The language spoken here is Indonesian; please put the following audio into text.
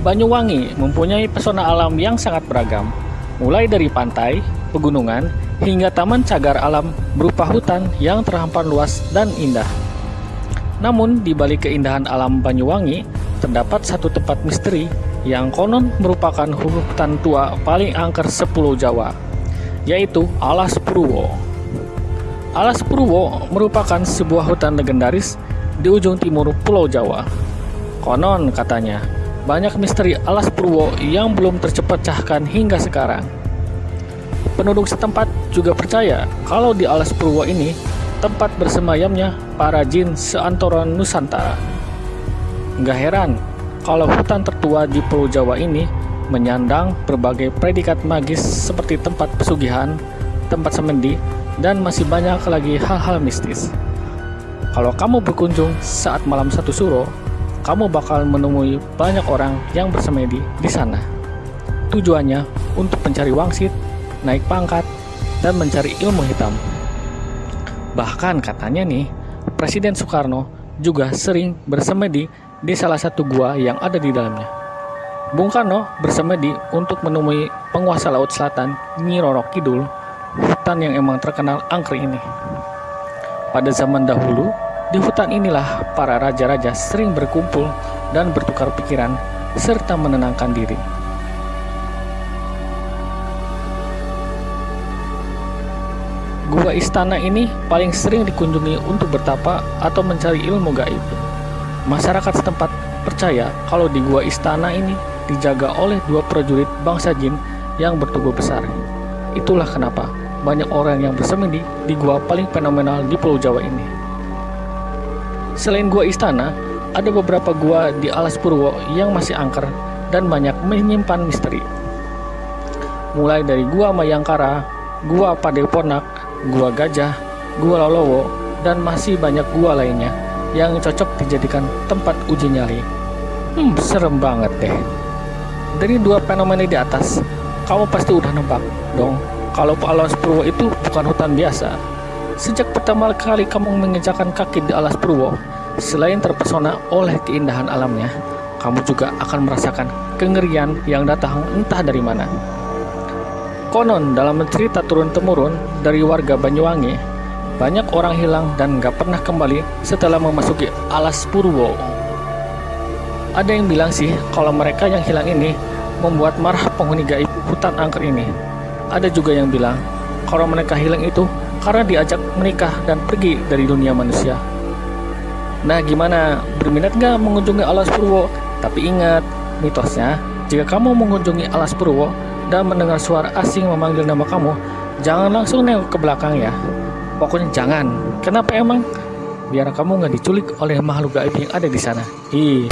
Banyuwangi mempunyai pesona alam yang sangat beragam, mulai dari pantai, pegunungan, hingga taman cagar alam berupa hutan yang terhampar luas dan indah. Namun, di balik keindahan alam Banyuwangi, terdapat satu tempat misteri yang konon merupakan hutan tua paling angker sepuluh Jawa, yaitu Alas Purwo. Alas Purwo merupakan sebuah hutan legendaris di ujung timur Pulau Jawa. Konon katanya, banyak misteri Alas Purwo yang belum tercepecahkan hingga sekarang. Penduduk setempat juga percaya kalau di Alas Purwo ini tempat bersemayamnya para jin seantoro Nusantara. Nggak heran kalau hutan tertua di Pulau Jawa ini menyandang berbagai predikat magis seperti tempat pesugihan, tempat semendi, dan masih banyak lagi hal-hal mistis. Kalau kamu berkunjung saat malam satu suro, kamu bakal menemui banyak orang yang bersemedi di sana. Tujuannya untuk mencari wangsit, naik pangkat, dan mencari ilmu hitam. Bahkan katanya nih, Presiden Soekarno juga sering bersemedi di salah satu gua yang ada di dalamnya. Bung Karno bersemedi untuk menemui penguasa Laut Selatan Nyi Roro Kidul, hutan yang emang terkenal angker ini. Pada zaman dahulu, di hutan inilah para raja-raja sering berkumpul dan bertukar pikiran serta menenangkan diri. Gua istana ini paling sering dikunjungi untuk bertapa atau mencari ilmu gaib. Masyarakat setempat percaya kalau di gua istana ini dijaga oleh dua prajurit bangsa jin yang bertubuh besar. Itulah kenapa banyak orang yang bersemedi di gua paling fenomenal di Pulau Jawa ini. Selain gua istana, ada beberapa gua di Alas Purwo yang masih angker dan banyak menyimpan misteri. Mulai dari gua Mayangkara, gua Padeponak, gua Gajah, gua Lolowo, dan masih banyak gua lainnya yang cocok dijadikan tempat uji nyali. Hmm, serem banget deh. Dari dua fenomena di atas, kamu pasti udah nebak dong kalau Alas Purwo itu bukan hutan biasa. Sejak pertama kali kamu menginjakan kaki di Alas Purwo, selain terpesona oleh keindahan alamnya, kamu juga akan merasakan kengerian yang datang entah dari mana. Konon dalam cerita turun-temurun dari warga Banyuwangi, banyak orang hilang dan gak pernah kembali setelah memasuki alas Purwo. Ada yang bilang sih kalau mereka yang hilang ini membuat marah penghuni gaib hutan angker ini. Ada juga yang bilang kalau mereka hilang itu karena diajak menikah dan pergi dari dunia manusia. Nah gimana, berminat gak mengunjungi alas Purwo? Tapi ingat, mitosnya, jika kamu mengunjungi alas Purwo dan mendengar suara asing memanggil nama kamu, jangan langsung nengok ke belakang ya. Pokoknya jangan. Kenapa emang? Biar kamu nggak diculik oleh makhluk gaib yang ada di sana. Ih.